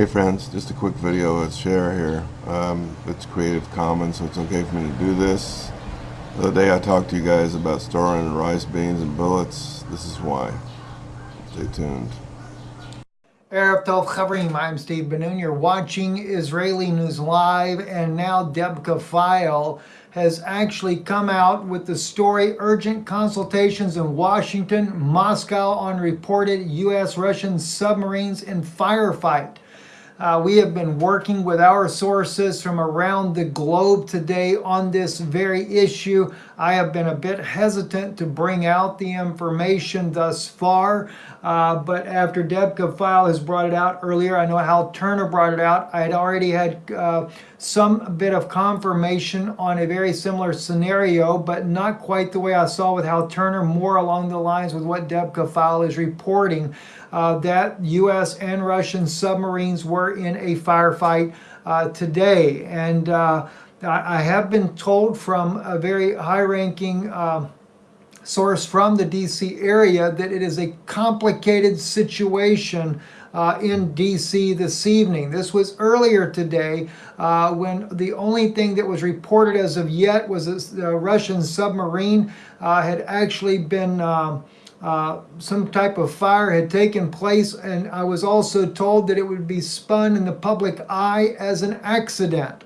Hey friends, just a quick video. Let's share here. Um, it's Creative Commons, so it's okay for me to do this. The other day I talked to you guys about storing rice, beans, and bullets. This is why. Stay tuned. Erev Tov Chavrim, I'm Steve Ben-Nun. You're watching Israeli News Live, and now Debka File has actually come out with the story Urgent Consultations in Washington, Moscow on reported U.S.-Russian submarines in firefight. Uh, we have been working with our sources from around the globe today on this very issue. I have been a bit hesitant to bring out the information thus far, uh, but after Debka File has brought it out earlier, I know Hal Turner brought it out, I had already had uh, some bit of confirmation on a very similar scenario, but not quite the way I saw with Hal Turner, more along the lines with what Debka File is reporting uh, that U.S. and Russian submarines were in a firefight uh, today. And uh, I have been told from a very high-ranking um, source from the D.C. area that it is a complicated situation uh, in D.C. this evening. This was earlier today uh, when the only thing that was reported as of yet was a Russian submarine uh, had actually been um, uh, some type of fire had taken place and I was also told that it would be spun in the public eye as an accident.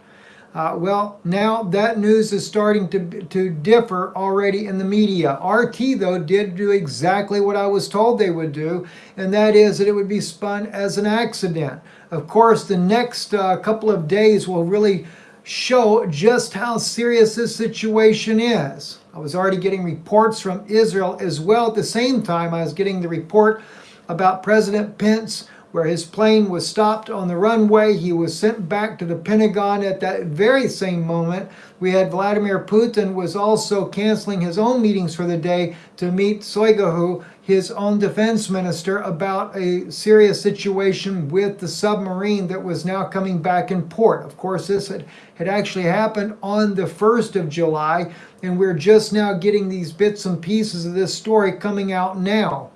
Uh, well, now that news is starting to, to differ already in the media. RT, though, did do exactly what I was told they would do, and that is that it would be spun as an accident. Of course, the next uh, couple of days will really show just how serious this situation is. I was already getting reports from Israel as well. At the same time, I was getting the report about President Pence where his plane was stopped on the runway. He was sent back to the Pentagon at that very same moment. We had Vladimir Putin was also canceling his own meetings for the day to meet Shoigu, his own defense minister, about a serious situation with the submarine that was now coming back in port. Of course, this had, had actually happened on the 1st of July, and we're just now getting these bits and pieces of this story coming out now.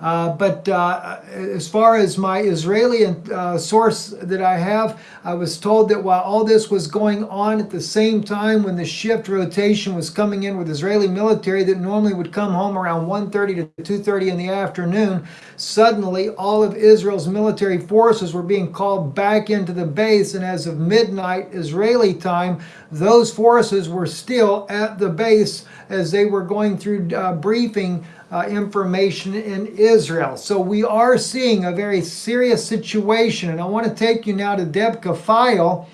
Uh, but uh, as far as my Israeli uh, source that I have, I was told that while all this was going on at the same time when the shift rotation was coming in with Israeli military that normally would come home around 1.30 to 2.30 in the afternoon, suddenly all of Israel's military forces were being called back into the base. And as of midnight Israeli time, those forces were still at the base as they were going through uh, briefing uh, information in Israel. So we are seeing a very serious situation. And I want to take you now to Debka File,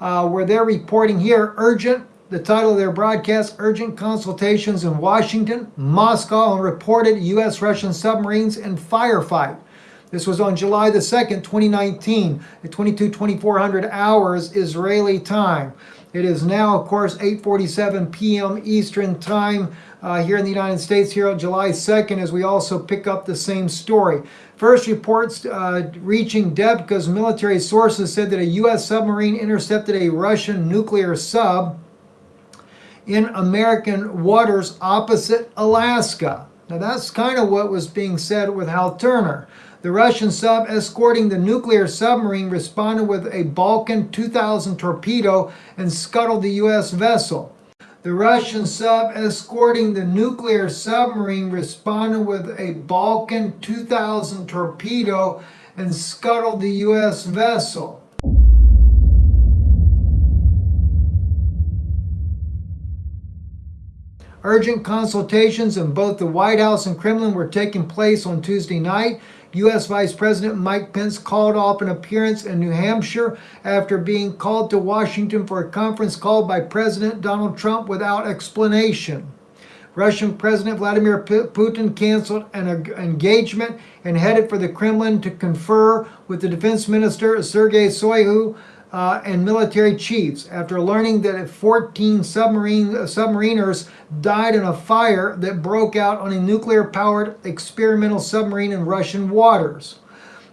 uh, where they're reporting here, urgent, the title of their broadcast, Urgent Consultations in Washington, Moscow, and reported U.S.-Russian submarines in firefight. This was on July the 2nd, 2019, at 22, 2400 hours Israeli time. It is now, of course, 8.47 p.m. Eastern Time uh, here in the United States here on July 2nd as we also pick up the same story. First reports uh, reaching Debka's military sources said that a U.S. submarine intercepted a Russian nuclear sub in American waters opposite Alaska. Now that's kind of what was being said with Hal Turner. The Russian sub escorting the nuclear submarine responded with a Balkan 2000 torpedo and scuttled the U.S. vessel. The Russian sub escorting the nuclear submarine responded with a Balkan 2000 torpedo and scuttled the U.S. vessel. Urgent consultations in both the White House and Kremlin were taking place on Tuesday night. U.S. Vice President Mike Pence called off an appearance in New Hampshire after being called to Washington for a conference called by President Donald Trump without explanation. Russian President Vladimir Putin canceled an engagement and headed for the Kremlin to confer with the Defense Minister Sergei Shoigu uh, and military chiefs after learning that 14 submarine, uh, submariners died in a fire that broke out on a nuclear-powered experimental submarine in Russian waters.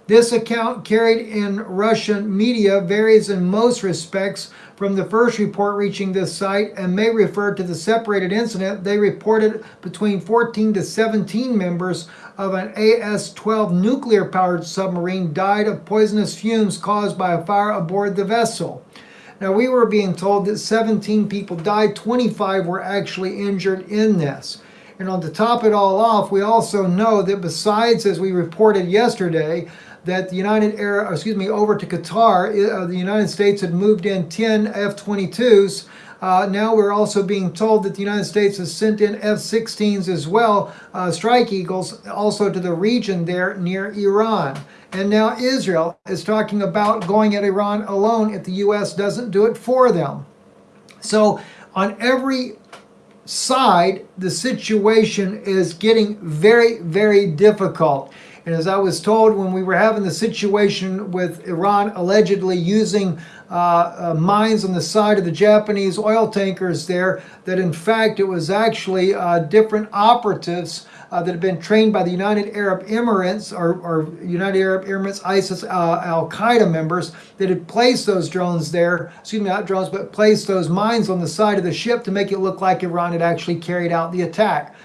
This account carried in Russian media varies in most respects from the first report reaching this site and may refer to the separated incident. They reported between 14 to 17 members of an AS-12 nuclear-powered submarine died of poisonous fumes caused by a fire aboard the vessel. Now, we were being told that 17 people died, 25 were actually injured in this. And on to top it all off, we also know that besides, as we reported yesterday, that the United Arab, excuse me, over to Qatar, uh, the United States had moved in 10 F-22s. Uh, now we're also being told that the United States has sent in F-16s as well, uh, Strike Eagles, also to the region there near Iran. And now Israel is talking about going at Iran alone if the U.S. doesn't do it for them. So on every side, the situation is getting very, very difficult. And as I was told when we were having the situation with Iran allegedly using uh, uh, mines on the side of the Japanese oil tankers there, that in fact it was actually uh, different operatives uh, that have been trained by the United Arab Emirates or, or United Arab Emirates ISIS uh, Al Qaeda members that had placed those drones there, excuse me, not drones, but placed those mines on the side of the ship to make it look like Iran had actually carried out the attack.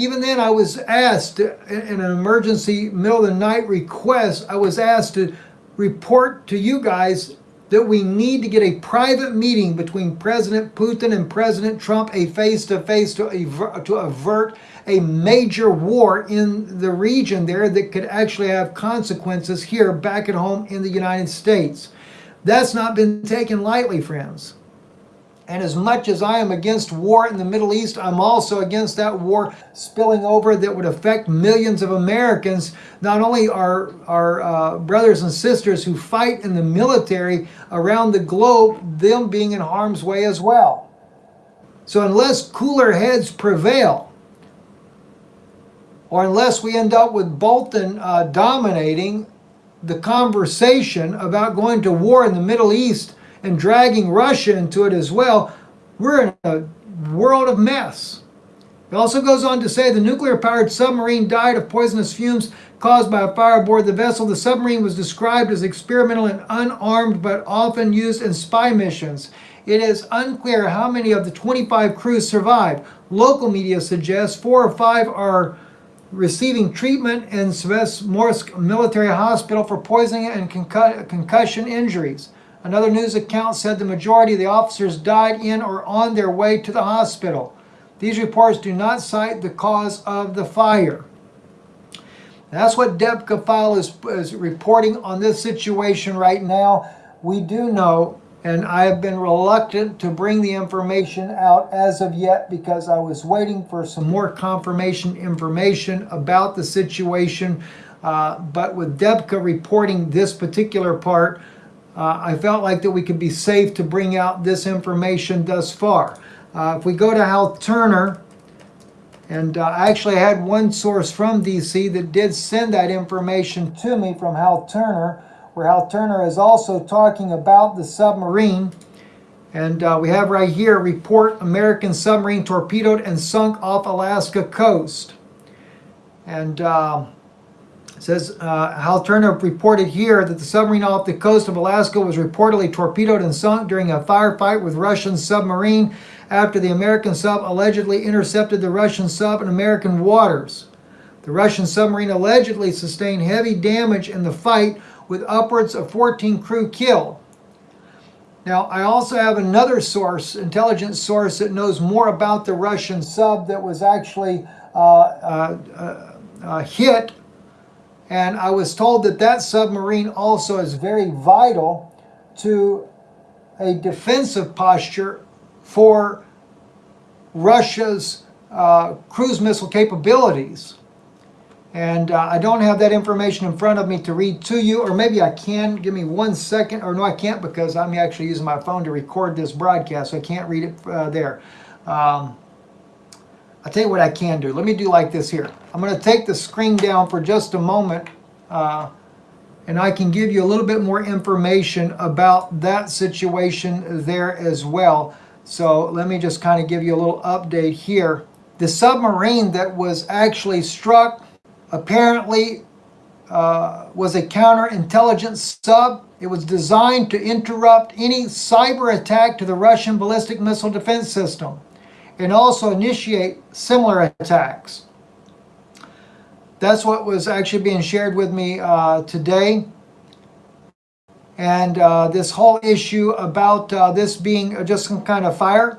Even then, I was asked in an emergency middle of the night request, I was asked to report to you guys that we need to get a private meeting between President Putin and President Trump, a face-to-face -to, -face to avert a major war in the region there that could actually have consequences here back at home in the United States. That's not been taken lightly, friends. And as much as I am against war in the Middle East, I'm also against that war spilling over that would affect millions of Americans, not only our, our uh, brothers and sisters who fight in the military around the globe, them being in harm's way as well. So unless cooler heads prevail, or unless we end up with Bolton uh, dominating the conversation about going to war in the Middle East and dragging Russia into it as well, we're in a world of mess. It also goes on to say the nuclear-powered submarine died of poisonous fumes caused by a fire aboard the vessel. The submarine was described as experimental and unarmed, but often used in spy missions. It is unclear how many of the 25 crews survived. Local media suggests four or five are receiving treatment in Severomorsk military hospital for poisoning and concussion injuries. Another news account said the majority of the officers died in or on their way to the hospital. These reports do not cite the cause of the fire. That's what Debka File is, is reporting on this situation right now. We do know, and I have been reluctant to bring the information out as of yet because I was waiting for some more confirmation information about the situation. Uh, but with Debka reporting this particular part, uh, I felt like that we could be safe to bring out this information thus far. Uh, if we go to Hal Turner, and uh, I actually had one source from DC that did send that information to me from Hal Turner, where Hal Turner is also talking about the submarine. And uh, we have right here, report American submarine torpedoed and sunk off Alaska coast. And uh, says, uh, Hal Turner reported here that the submarine off the coast of Alaska was reportedly torpedoed and sunk during a firefight with Russian submarine after the American sub allegedly intercepted the Russian sub in American waters. The Russian submarine allegedly sustained heavy damage in the fight with upwards of 14 crew killed. Now, I also have another source, intelligence source, that knows more about the Russian sub that was actually uh, uh, uh, uh hit and I was told that that submarine also is very vital to a defensive posture for Russia's uh, cruise missile capabilities. And uh, I don't have that information in front of me to read to you, or maybe I can. Give me one second, or no, I can't because I'm actually using my phone to record this broadcast, so I can't read it uh, there. Um, I'll tell you what I can do. Let me do like this here. I'm going to take the screen down for just a moment uh, and I can give you a little bit more information about that situation there as well. So let me just kind of give you a little update here. The submarine that was actually struck apparently uh, was a counterintelligence sub. It was designed to interrupt any cyber attack to the Russian ballistic missile defense system and also initiate similar attacks. That's what was actually being shared with me uh, today. And uh, this whole issue about uh, this being just some kind of fire,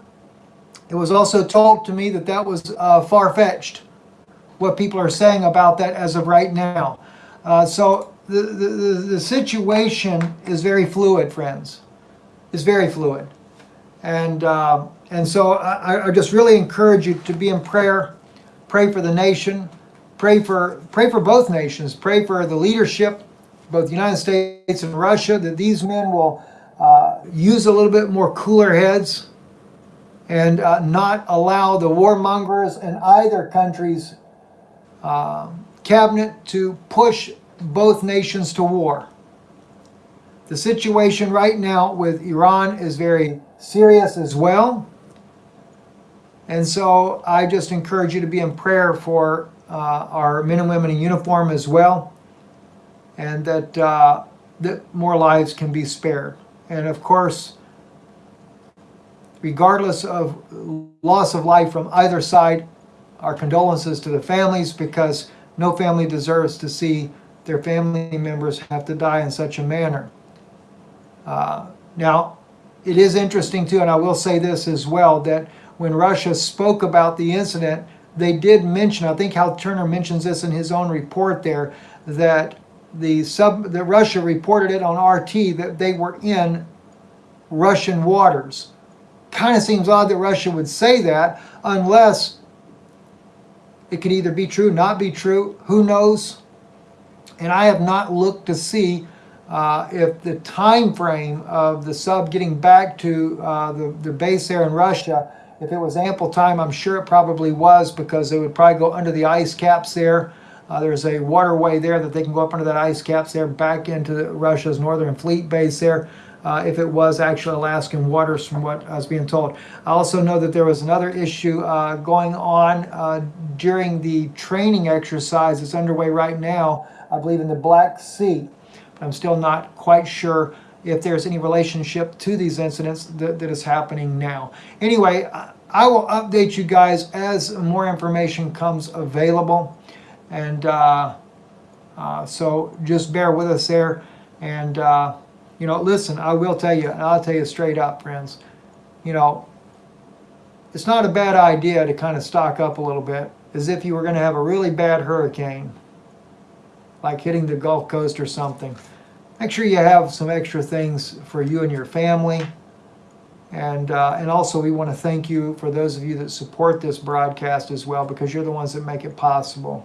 it was also told to me that that was uh, far-fetched, what people are saying about that as of right now. Uh, so the, the, the situation is very fluid, friends. It's very fluid. And, uh, and so I, I just really encourage you to be in prayer, pray for the nation, pray for, pray for both nations, pray for the leadership, both the United States and Russia, that these men will uh, use a little bit more cooler heads and uh, not allow the warmongers in either country's uh, cabinet to push both nations to war. The situation right now with Iran is very serious as well. And so I just encourage you to be in prayer for uh, our men and women in uniform as well, and that, uh, that more lives can be spared. And of course, regardless of loss of life from either side, our condolences to the families because no family deserves to see their family members have to die in such a manner. Uh, now, it is interesting too, and I will say this as well, that when Russia spoke about the incident, they did mention, I think Hal Turner mentions this in his own report there, that the sub, that Russia reported it on RT that they were in Russian waters. Kind of seems odd that Russia would say that unless it could either be true, not be true, who knows? And I have not looked to see uh, if the time frame of the sub getting back to uh, the, the base there in Russia, if it was ample time, I'm sure it probably was because they would probably go under the ice caps there. Uh, there's a waterway there that they can go up under that ice caps there back into Russia's Northern Fleet base there. Uh, if it was actually Alaskan waters from what I was being told. I also know that there was another issue uh, going on uh, during the training exercise that's underway right now, I believe in the Black Sea. But I'm still not quite sure if there's any relationship to these incidents that, that is happening now. Anyway, I will update you guys as more information comes available. And uh, uh, so just bear with us there. And, uh, you know, listen, I will tell you, and I'll tell you straight up, friends, you know, it's not a bad idea to kind of stock up a little bit as if you were going to have a really bad hurricane, like hitting the Gulf Coast or something. Make sure you have some extra things for you and your family. And, uh, and also we want to thank you for those of you that support this broadcast as well because you're the ones that make it possible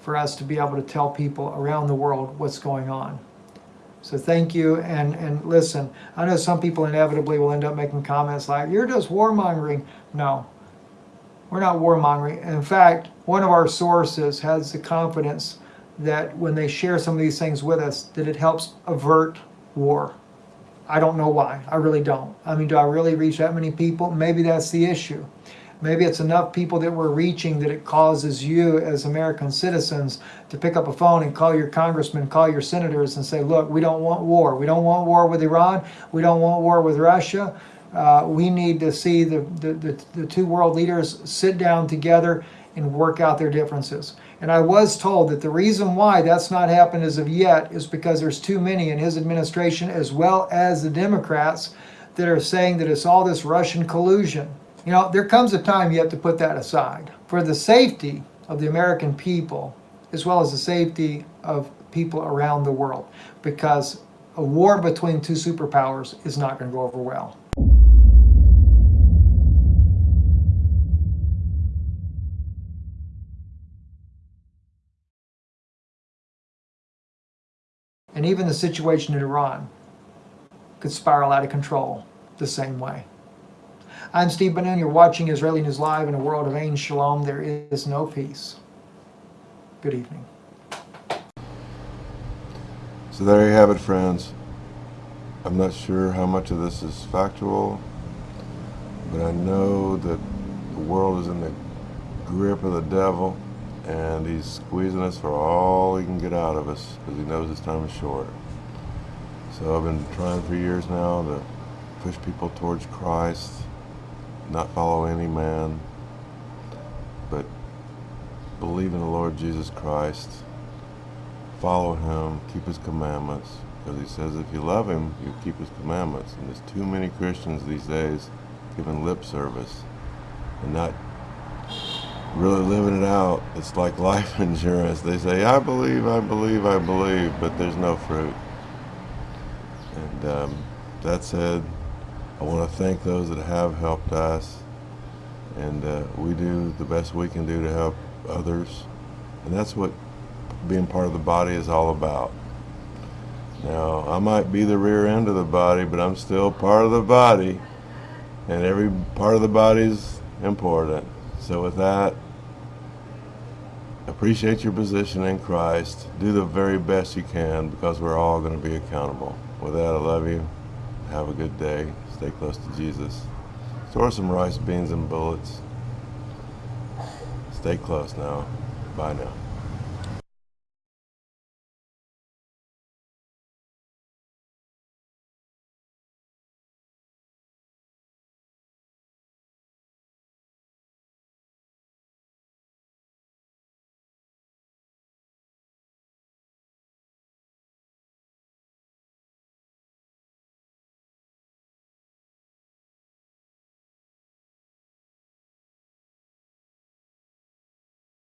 for us to be able to tell people around the world what's going on. So thank you, and, and listen, I know some people inevitably will end up making comments like, you're just warmongering. No, we're not warmongering. In fact, one of our sources has the confidence that when they share some of these things with us, that it helps avert war. I don't know why. I really don't. I mean, do I really reach that many people? Maybe that's the issue. Maybe it's enough people that we're reaching that it causes you as American citizens to pick up a phone and call your congressman, call your senators and say, look, we don't want war. We don't want war with Iran. We don't want war with Russia. Uh, we need to see the, the, the, the two world leaders sit down together and work out their differences. And I was told that the reason why that's not happened as of yet is because there's too many in his administration as well as the Democrats that are saying that it's all this Russian collusion. You know, there comes a time you have to put that aside. For the safety of the American people, as well as the safety of people around the world, because a war between two superpowers is not going to go over well. And even the situation in Iran could spiral out of control the same way. I'm Steve Ben-Nun. You're watching Israeli News Live in a world of Ain Shalom. There is no peace. Good evening. So there you have it, friends. I'm not sure how much of this is factual, but I know that the world is in the grip of the devil and he's squeezing us for all he can get out of us because he knows his time is short. So I've been trying for years now to push people towards Christ, not follow any man, but believe in the Lord Jesus Christ, follow him, keep his commandments, because he says if you love him, you keep his commandments. And there's too many Christians these days giving lip service and not really living it out. It's like life insurance. They say, I believe, I believe, I believe, but there's no fruit. And um, that said, I want to thank those that have helped us. And uh, we do the best we can do to help others. And that's what being part of the body is all about. Now, I might be the rear end of the body, but I'm still part of the body. And every part of the body is important. So with that, appreciate your position in Christ. Do the very best you can because we're all going to be accountable. With that, I love you. Have a good day. Stay close to Jesus. Store some rice, beans, and bullets. Stay close now. Bye now.